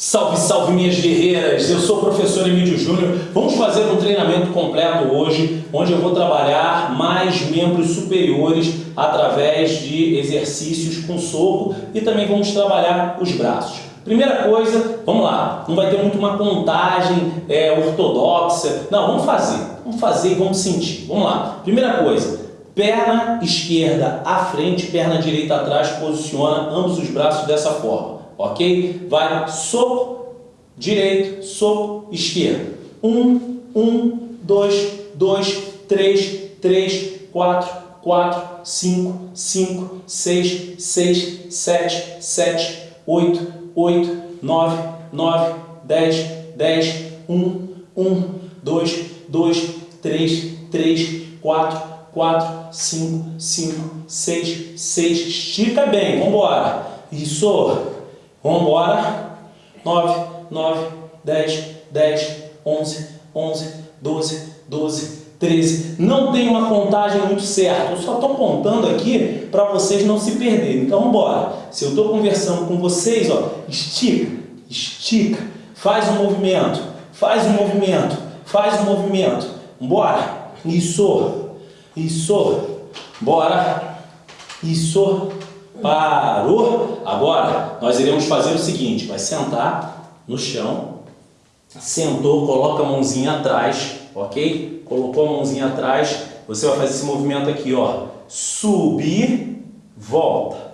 Salve, salve minhas guerreiras! Eu sou o professor Emílio Júnior. Vamos fazer um treinamento completo hoje, onde eu vou trabalhar mais membros superiores através de exercícios com soco e também vamos trabalhar os braços. Primeira coisa, vamos lá, não vai ter muito uma contagem é, ortodoxa, não, vamos fazer, vamos fazer e vamos sentir. Vamos lá, primeira coisa, perna esquerda à frente, perna direita atrás, posiciona ambos os braços dessa forma ok? Vai soco direito, soco esquerdo. Um, um, dois, dois, três, três, quatro, quatro, cinco, cinco, seis, seis, sete, sete, oito, oito, nove, nove, dez, dez, um, um, dois, dois, três, três, quatro, quatro, cinco, cinco, seis, seis. Estica bem, vamos embora. Isso. Vamos embora. 9, 9, 10, 10, 11, 11, 12, 12, 13. Não tem uma contagem muito certa. Eu só estou contando aqui para vocês não se perderem. Então, vamos embora. Se eu estou conversando com vocês, ó, estica, estica, faz um movimento, faz um movimento, faz um movimento. Bora. Isso, isso. Bora. Isso. Parou? Agora, nós iremos fazer o seguinte, vai sentar no chão, sentou, coloca a mãozinha atrás, ok? Colocou a mãozinha atrás, você vai fazer esse movimento aqui, ó. Subir, volta.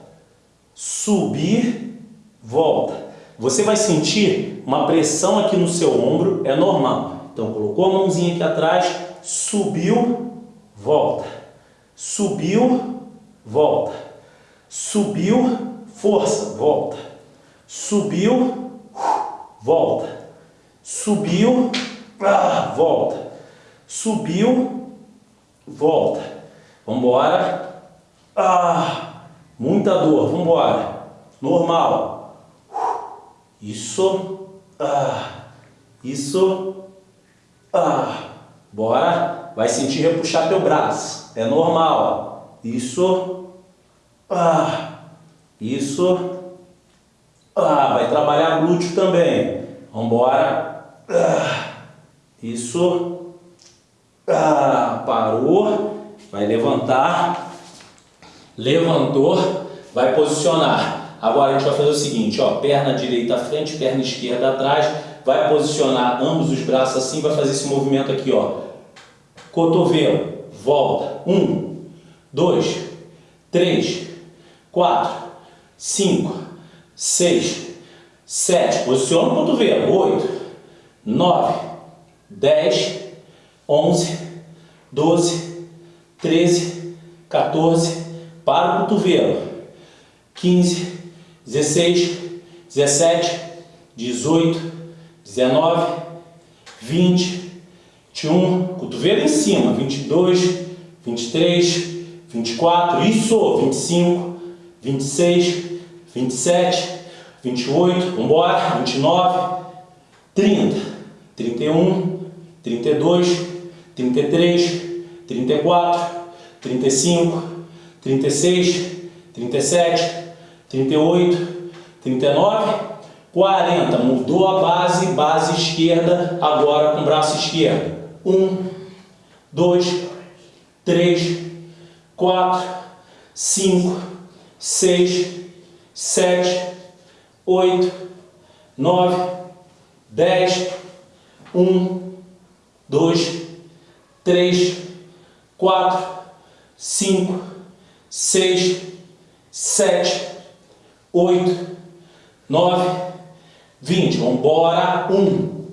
Subir, volta. Você vai sentir uma pressão aqui no seu ombro, é normal. Então, colocou a mãozinha aqui atrás, subiu, volta. Subiu, volta Subiu, força, volta. Subiu, volta. Subiu, ah, volta. Subiu, volta. Vamos embora. Ah, muita dor, vamos embora. Normal. Isso. Ah, isso. Ah, bora. Vai sentir repuxar teu braço. É normal. Isso. Ah, isso. Ah, vai trabalhar glúteo também. Vamos embora. Ah, isso. Ah, parou. Vai levantar. Levantou. Vai posicionar. Agora a gente vai fazer o seguinte, ó, perna direita à frente, perna esquerda atrás, vai posicionar ambos os braços assim, vai fazer esse movimento aqui, ó. Cotovelo, volta. Um, dois, três, 4, 5, 6, 7, posiciona o cotovelo, 8, 9, 10, 11, 12, 13, 14, para o cotovelo, 15, 16, 17, 18, 19, 20, 21, cotovelo em cima, 22, 23, 24, isso, 25, 26, 27, 28, vamos embora, 29, 30, 31, 32, 33, 34, 35, 36, 37, 38, 39, 40. Mudou a base, base esquerda, agora com braço esquerdo. 1, 2, 3, 4, 5, seis, sete, oito, nove, dez, um, dois, três, quatro, cinco, seis, sete, oito, nove, vinte. Vamos embora. Um,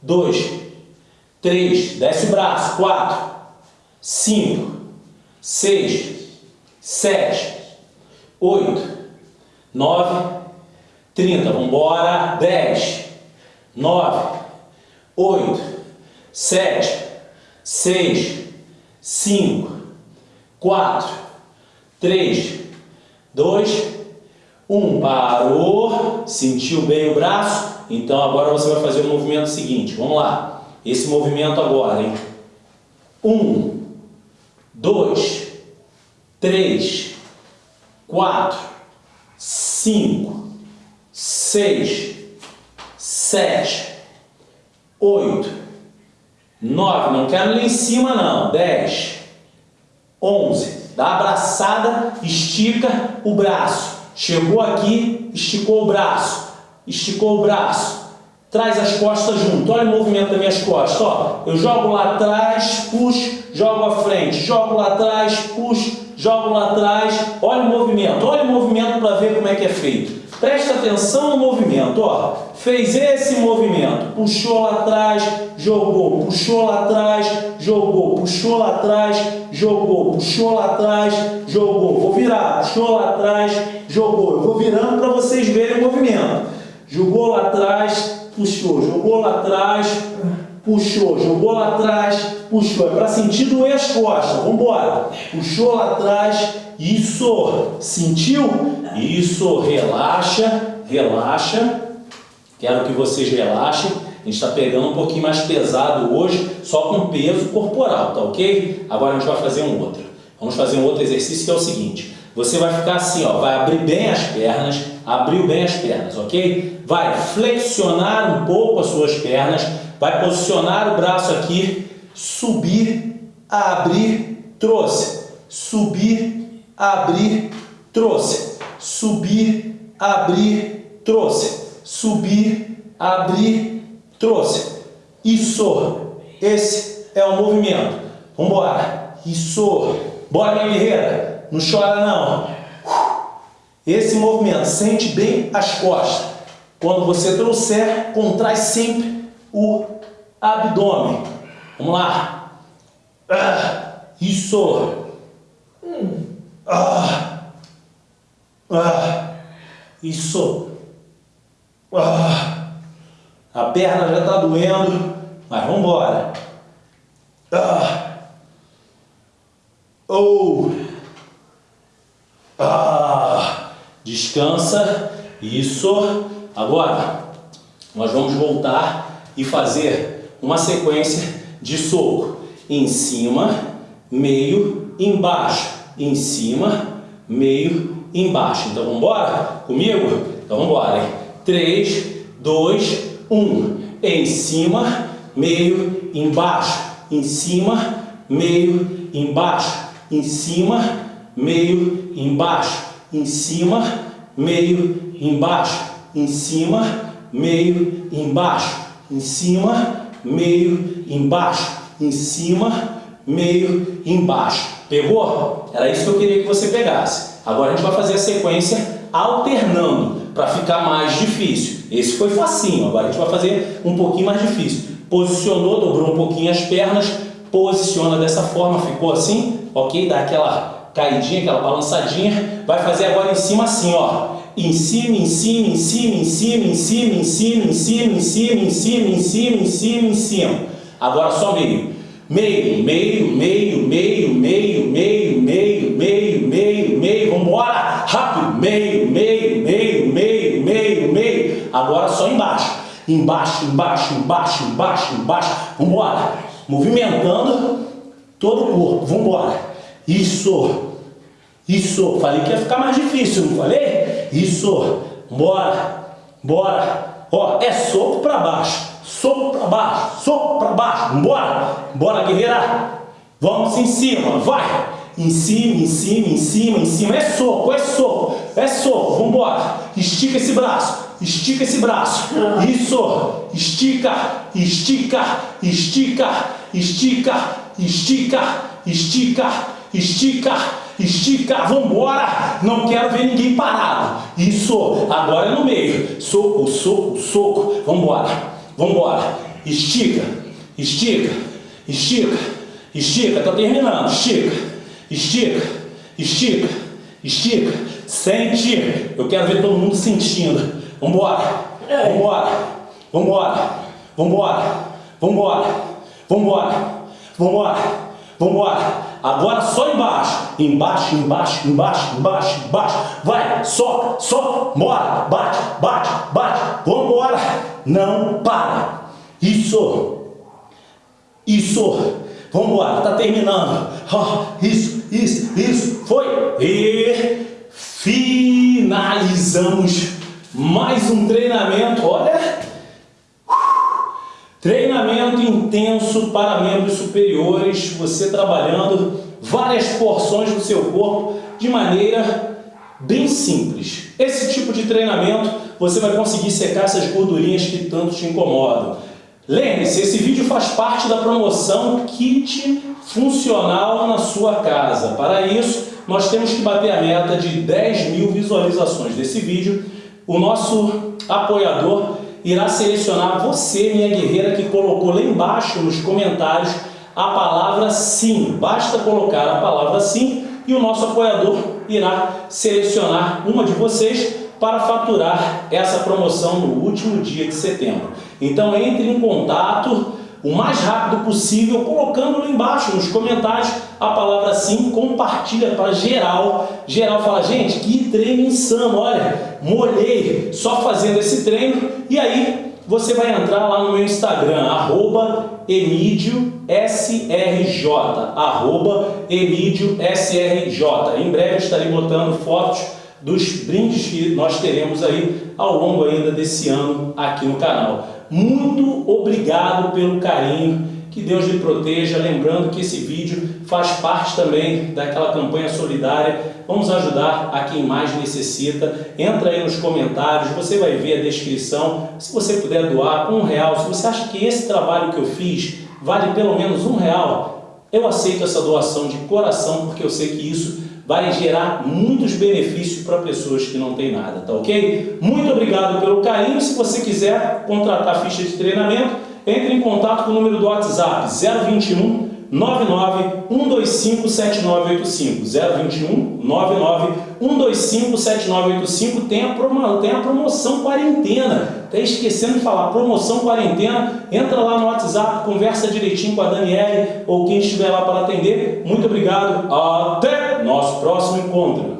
dois, três, desce o braço. Quatro, cinco, seis, sete, 8, 9, 30. Vamos embora. 10, 9, 8, 7, 6, 5, 4, 3, 2, 1. Parou. Sentiu bem o braço? Então agora você vai fazer o movimento seguinte. Vamos lá. Esse movimento agora, hein? 1, 2, 3, quatro, cinco, seis, sete, oito, nove, não quero lá em cima não, dez, onze, dá abraçada, estica o braço, chegou aqui, esticou o braço, esticou o braço, traz as costas junto, olha o movimento das minhas costas, ó, eu jogo lá atrás, puxo, jogo à frente, jogo lá atrás, puxo, jogo lá atrás, olha o movimento, olha o movimento para ver como é que é feito. Presta atenção no movimento, ó. Fez esse movimento, puxou lá atrás, jogou, puxou lá atrás, jogou, puxou lá atrás, jogou, puxou lá atrás, jogou. Vou virar, puxou lá atrás, jogou. Eu vou virando para vocês verem o movimento. Jogou lá atrás, puxou, jogou lá atrás, puxou, jogou lá atrás, puxou. É para sentir doer as costas. Vamos embora. Puxou lá atrás, isso. Sentiu? Isso. Relaxa, relaxa. Quero que vocês relaxem. A gente está pegando um pouquinho mais pesado hoje, só com peso corporal, tá ok? Agora a gente vai fazer um outro. Vamos fazer um outro exercício que é o seguinte. Você vai ficar assim, ó, vai abrir bem as pernas, abriu bem as pernas, ok? Vai flexionar um pouco as suas pernas, vai posicionar o braço aqui, subir, abrir, trouxe, subir, abrir, trouxe, subir, abrir, trouxe, subir, abrir, trouxe. Isso, esse é o movimento. Vamos embora. Isso. Bora, minha guerreira. Não chora, não. Esse movimento, sente bem as costas. Quando você trouxer, contrai sempre o abdômen. Vamos lá. Ah, isso. Ah, ah, isso. Ah, a perna já está doendo, mas vamos embora. Ah, oh, ah, descansa. Isso. Agora, nós vamos voltar e fazer uma sequência de soco. Em cima, meio, embaixo. Em cima, meio, embaixo. Então, vamos embora? Comigo? Então, vamos embora, hein? 3, 2, 1. Em cima, meio, embaixo. Em cima, meio, embaixo. Em cima, meio, embaixo. Em cima, meio, embaixo em cima, meio, embaixo, em cima, meio, embaixo, em cima, meio, embaixo. Pegou? Era isso que eu queria que você pegasse. Agora a gente vai fazer a sequência alternando para ficar mais difícil. Esse foi facinho, agora a gente vai fazer um pouquinho mais difícil. Posicionou, dobrou um pouquinho as pernas, posiciona dessa forma, ficou assim, ok? Dá aquela caidinha, aquela balançadinha. Vai fazer agora em cima assim, ó em cima, em cima, em cima, em cima, em cima, em cima, em cima, em cima, em cima, em cima, em cima, em cima. Agora só meio. Meio, meio, meio, meio, meio, meio, meio, meio, meio, meio. Vambora! Rápido! Meio, meio, meio, meio, meio, meio. Agora só embaixo. Embaixo, embaixo, embaixo, embaixo, embaixo. Vambora! Movimentando todo o corpo. Vambora! Isso! Isso! Falei que ia ficar mais difícil, não falei? Isso. Bora. Bora. Ó, é soco para baixo. Soco para baixo. Soco para baixo. Bora. Bora, guerreira. Vamos em cima. Vai. Em cima, em cima, em cima, em cima. É soco, é soco. É soco. Vamos embora. Estica esse braço. Estica esse braço. Isso. Estica, estica, estica, estica, estica, estica, estica estica, estica, vambora, não quero ver ninguém parado. Isso, agora é no meio. Soco, soco, soco, vambora, vambora. Estica, estica, estica, estica, tá terminando. Estica, estica, estica, estica. Sente, eu quero ver todo mundo sentindo. Vambora, vambora, vambora, vambora, vambora, vambora, vambora, vambora. vambora. Agora só embaixo. Embaixo, embaixo, embaixo, embaixo, embaixo. Vai, só, só, bora. Bate, bate, bate. Vambora. Não para. Isso. Isso. Vambora, tá terminando. Isso, isso, isso. Foi. E finalizamos mais um treinamento. Olha, intenso para membros superiores, você trabalhando várias porções do seu corpo de maneira bem simples. Esse tipo de treinamento você vai conseguir secar essas gordurinhas que tanto te incomodam. Lembre-se, esse vídeo faz parte da promoção Kit Funcional na sua casa. Para isso, nós temos que bater a meta de 10 mil visualizações desse vídeo. O nosso apoiador irá selecionar você, minha guerreira, que colocou lá embaixo nos comentários a palavra sim. Basta colocar a palavra sim e o nosso apoiador irá selecionar uma de vocês para faturar essa promoção no último dia de setembro. Então entre em contato o mais rápido possível, colocando lá embaixo nos comentários a palavra sim, compartilha para geral. Geral fala, gente, que treino insano, olha, molhei só fazendo esse treino. E aí você vai entrar lá no meu Instagram, arroba EmídioSRJ, arroba EmídioSRJ. Em breve estarei botando fotos dos brindes que nós teremos aí ao longo ainda desse ano aqui no canal. Muito obrigado pelo carinho, que Deus lhe proteja, lembrando que esse vídeo faz parte também daquela campanha solidária, vamos ajudar a quem mais necessita, entra aí nos comentários, você vai ver a descrição, se você puder doar um real, se você acha que esse trabalho que eu fiz vale pelo menos um real, eu aceito essa doação de coração, porque eu sei que isso vai gerar muitos benefícios para pessoas que não têm nada, tá ok? Muito obrigado pelo carinho. Se você quiser contratar ficha de treinamento, entre em contato com o número do WhatsApp 021 99 125 7985 021 99 125 7985 tem a, promo, tem a promoção quarentena. Até esquecendo de falar promoção quarentena? Entra lá no WhatsApp conversa direitinho com a Daniele ou quem estiver lá para atender. Muito obrigado até nosso próximo encontro